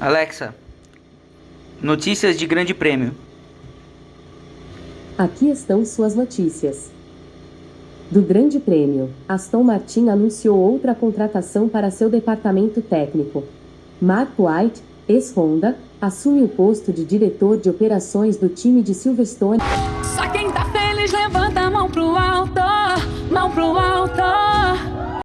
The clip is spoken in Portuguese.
Alexa, notícias de Grande Prêmio. Aqui estão suas notícias. Do Grande Prêmio, Aston Martin anunciou outra contratação para seu departamento técnico. Mark White, ex-Honda, assume o posto de diretor de operações do time de Silverstone. Só quem tá feliz levanta a mão pro alto, mão pro alto.